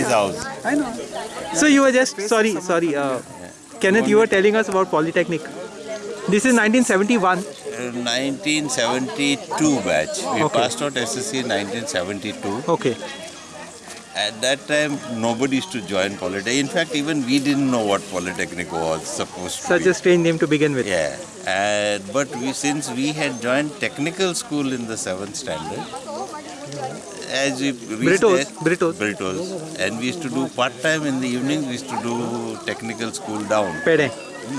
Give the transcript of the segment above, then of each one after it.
his house. I know. So you were just sorry, sorry, uh, Kenneth. You were telling us about Polytechnic. This is 1971. Uh, 1972 batch. We Okay. passed out SSC in 1972. Okay. At that time, nobody used to join Polytechnic. In fact, even we didn't know what Polytechnic was supposed to Such a strange name to begin with. Yeah, uh, but we since we had joined technical school in the seventh standard, as we reached Britos, there- Britos. Britos, and we used to do part time in the evening, We used to do technical school down, Pede.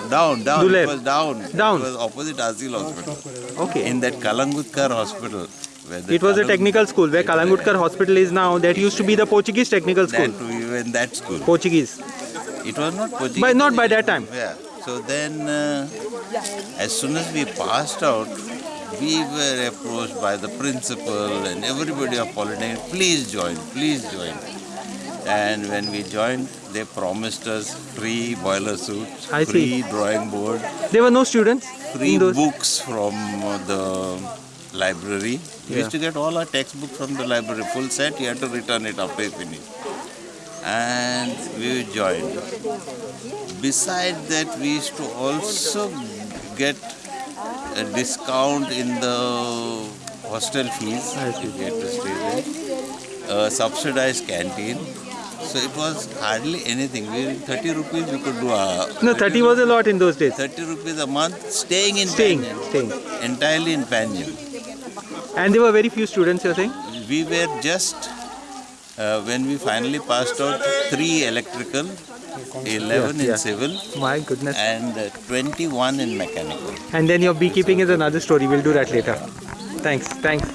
down, down. It was down. Down. It was opposite Asil Hospital. Okay. In that Kalangutkar Hospital. Where the It was a technical school where Kalangutkar Hospital is now. That used to be the Portuguese technical school. That we were in that school. Portuguese. It was not Portuguese. But not by that time. Yeah. So then, uh, as soon as we passed out, we were approached by the principal and everybody of Polytechnic, please join, please join. And when we joined, they promised us free boiler suits, I see. free drawing board, There were no students free books from the library. We Yeah. used to get all our textbooks from the library, full set. You had to return it after you finish. And we joined. Beside that, we used to also get a discount in the hostel fees. If you had to stay there. A subsidized canteen. So it was hardly anything. We 30 rupees we could do a No, 30 was a lot in those days. 30 rupees a month staying in Staying, staying. Entirely in Panjim. And there were very few students, you're saying? We were just, uh, when we finally passed out, three electrical, 11 Yeah, in civil, My goodness. and uh, 21 in mechanical. And then your beekeeping is another story. We'll do that later. Thanks. Thanks.